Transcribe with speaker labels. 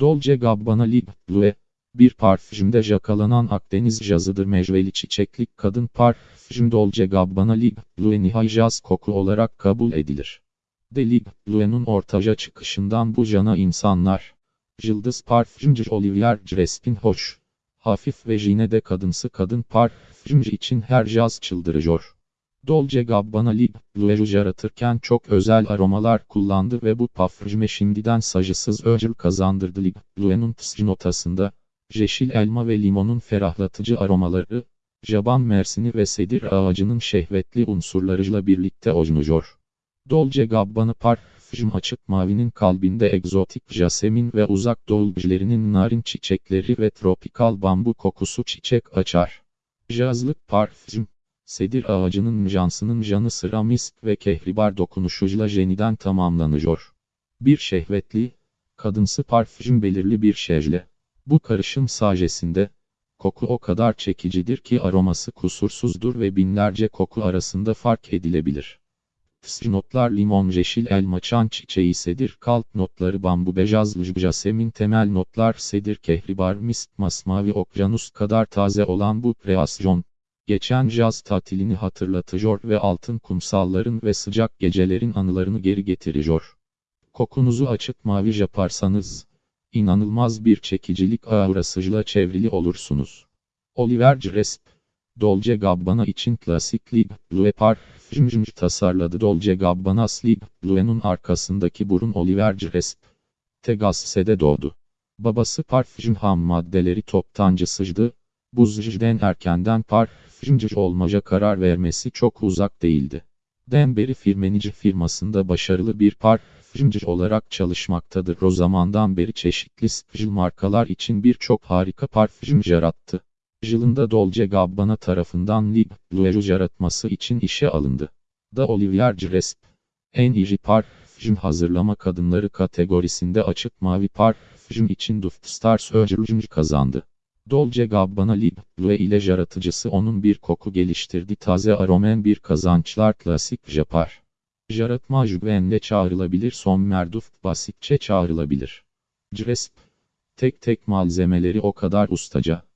Speaker 1: Dolce Gabbana Libre bir parfümde jakalanan Akdeniz jazıdır mecveli çiçeklik kadın parfüm Dolce Gabbana Libre nihai jaz koku olarak kabul edilir. De Libre Blue'nun ortaca çıkışından bu cana insanlar, Yıldız parfümcü Olivier Crespin hoş, hafif ve jine de kadınsı kadın parfümcü için her jaz çıldırıyor. Dolce Gabbana Libre Blue'u yaratırken çok özel aromalar kullandı ve bu parfüme şimdiden sacısız öcül kazandırdı Blue'nun tıscı notasında, yeşil elma ve limonun ferahlatıcı aromaları, jaban mersini ve sedir ağacının şehvetli unsurlarıyla birlikte oynuyor. Dolce Gabbana parfüm açık mavinin kalbinde egzotik jasemin ve uzak doğu narin çiçekleri ve tropikal bambu kokusu çiçek açar. Jazlık parfüm, sedir ağacının jansının janı sıra misk ve kehribar dokunuşuyla jeniden tamamlanıyor. Bir şehvetli, kadınsı parfüm belirli bir şejle. Bu karışım sajesinde, koku o kadar çekicidir ki aroması kusursuzdur ve binlerce koku arasında fark edilebilir. Tısrı notlar limon yeşil elma çan çiçeği sedir kalp notları bambu bejaz jasemin temel notlar sedir kehribar mist masmavi okyanus kadar taze olan bu kreasyon, geçen jaz tatilini hatırlatıyor ve altın kumsalların ve sıcak gecelerin anılarını geri getiriyor. Kokunuzu açık mavi yaparsanız, inanılmaz bir çekicilik aurasıyla çevrili olursunuz. Oliver Gresp, Dolce Gabbana için klasik Libre Blue parfüm tasarladı. Dolce Gabbana Libre Blue'nun arkasındaki burun Oliver Gresp. Tegasse'de doğdu. Babası parfüm ham maddeleri toptancısıydı. Buzciden erkenden parfümcü olmaca karar vermesi çok uzak değildi. Denberi firmenici firmasında başarılı bir parfümcü olarak çalışmaktadır. O zamandan beri çeşitli spijil markalar için birçok harika parfüm yarattı. Yılında Dolce Gabbana tarafından Libre Blue'u yaratması için işe alındı. Da Olivier Gresp, en iyi parfüm hazırlama kadınları kategorisinde açık mavi parfüm için Duft Stars ödülünü kazandı. Dolce Gabbana Libre ile yaratıcısı onun bir koku geliştirdi taze aromen bir kazançlar klasik japar. Yaratma jüvenle çağrılabilir son merduft basitçe çağrılabilir. Gresp, tek tek malzemeleri o kadar ustaca